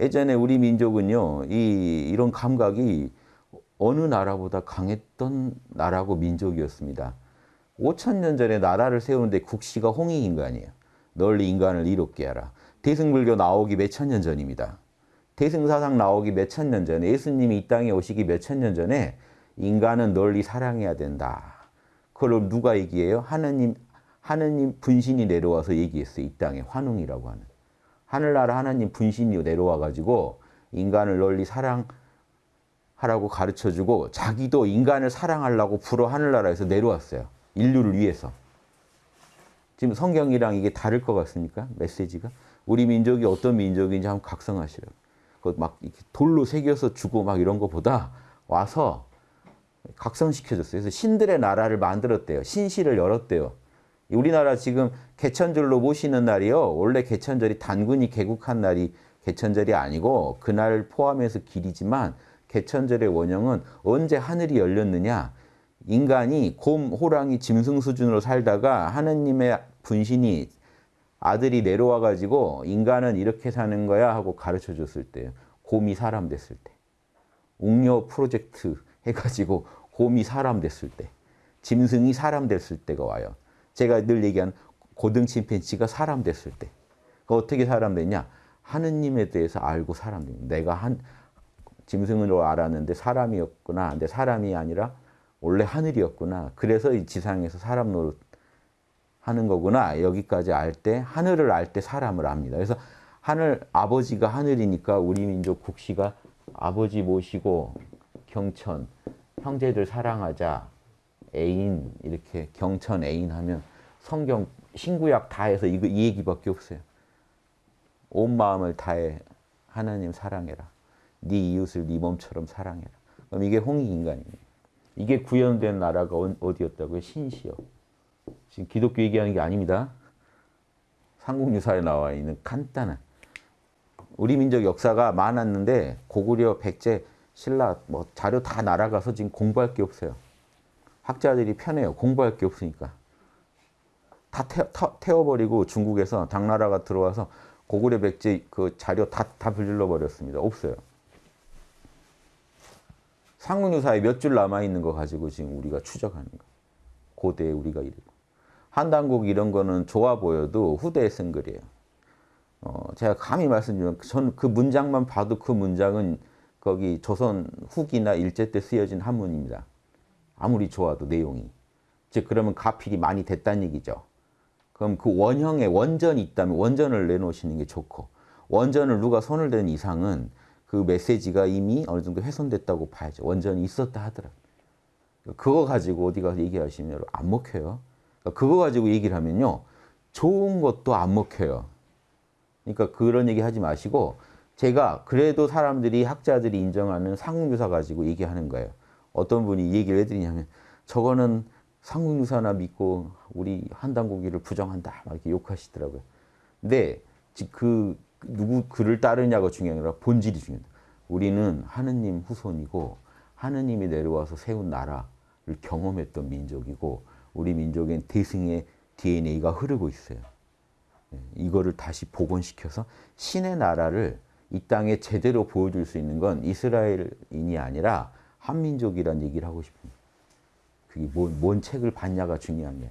예전에 우리 민족은요, 이, 이런 감각이 어느 나라보다 강했던 나라고 민족이었습니다. 5천 년 전에 나라를 세우는데 국시가 홍익인간이에요. 널리 인간을 이롭게 하라. 대승불교 나오기 몇 천 년 전입니다. 대승사상 나오기 몇 천 년 전에 예수님이 이 땅에 오시기 몇 천 년 전에 인간은 널리 사랑해야 된다. 그걸 누가 얘기해요? 하느님, 하느님 분신이 내려와서 얘기했어요. 이 땅에 환웅이라고 하는. 하늘나라 하나님 분신이 내려와 가지고 인간을 널리 사랑하라고 가르쳐주고 자기도 인간을 사랑하려고 불어 하늘나라에서 내려왔어요. 인류를 위해서. 지금 성경이랑 이게 다를 것 같습니까? 메시지가? 우리 민족이 어떤 민족인지 한번 각성하시라고. 그막 돌로 새겨서 주고 막 이런 거보다 와서 각성시켜줬어요. 그래서 신들의 나라를 만들었대요. 신실을 열었대요. 우리나라 지금 개천절로 모시는 날이요. 원래 개천절이 단군이 개국한 날이 개천절이 아니고 그날 포함해서 길이지만 개천절의 원형은 언제 하늘이 열렸느냐. 인간이 곰, 호랑이, 짐승 수준으로 살다가 하느님의 분신이 아들이 내려와 가지고 인간은 이렇게 사는 거야 하고 가르쳐 줬을 때 곰이 사람 됐을 때 웅녀 프로젝트 해가지고 곰이 사람 됐을 때 짐승이 사람 됐을 때가 와요. 제가 늘 얘기한 고등 침팬지가 사람 됐을 때그 어떻게 사람 됐냐 하느님에 대해서 알고 사람 됩니다. 내가 한 짐승으로 알았는데 사람이었구나. 근데 사람이 아니라 원래 하늘이었구나. 그래서 이 지상에서 사람 노릇 하는 거구나. 여기까지 알 때, 하늘을 알 때 사람을 압니다. 그래서 하늘, 아버지가 하늘이니까 우리 민족 국시가 아버지 모시고 경천, 형제들 사랑하자, 애인, 이렇게 경천 애인 하면 성경, 신구약 다 해서 이거, 이 얘기밖에 없어요. 온 마음을 다해 하나님 사랑해라. 네 이웃을 네 몸처럼 사랑해라. 그럼 이게 홍익 인간입니다. 이게 구현된 나라가 어디였다고요? 신시요. 지금 기독교 얘기하는 게 아닙니다. 삼국유사에 나와 있는 간단한 우리 민족 역사가 많았는데 고구려, 백제, 신라 뭐 자료 다 날아가서 지금 공부할 게 없어요. 학자들이 편해요. 공부할 게 없으니까. 다 태워, 버리고 중국에서 당나라가 들어와서 고구려, 백제 그 자료 다, 다 불질러 버렸습니다. 없어요. 상문유사에 몇 줄 남아있는 거 가지고 지금 우리가 추적하는 거. 고대에 우리가 이르고. 한단국 이런 거는 좋아 보여도 후대에 쓴 글이에요. 어, 제가 감히 말씀드리면 전 그 문장만 봐도 그 문장은 거기 조선 후기나 일제 때 쓰여진 한문입니다. 아무리 좋아도 내용이. 즉 그러면 가필이 많이 됐다는 얘기죠. 그럼 그 원형에 원전이 있다면 원전을 내놓으시는 게 좋고 원전을 누가 손을 댄 이상은 그 메시지가 이미 어느 정도 훼손됐다고 봐야죠. 원전이 있었다 하더라도. 그거 가지고 어디 가서 얘기하시면 안 먹혀요. 그거 가지고 얘기를 하면요. 좋은 것도 안 먹혀요. 그러니까 그런 얘기 하지 마시고 제가 그래도 사람들이 학자들이 인정하는 상국유사 가지고 얘기하는 거예요. 어떤 분이 얘기를 해드리냐면 저거는 상국유사나 믿고 우리 한당고기를 부정한다 막 이렇게 욕하시더라고요. 근데 그 누구 글을 따르냐가 중요한 게 아니라 본질이 중요합니다. 우리는 하느님 후손이고 하느님이 내려와서 세운 나라를 경험했던 민족이고 우리 민족엔 대승의 DNA가 흐르고 있어요. 예, 이거를 다시 복원시켜서 신의 나라를 이 땅에 제대로 보여줄 수 있는 건 이스라엘인이 아니라 한민족이란 얘기를 하고 싶습니다. 그게 뭔, 뭔 책을 봤냐가 중요한 게.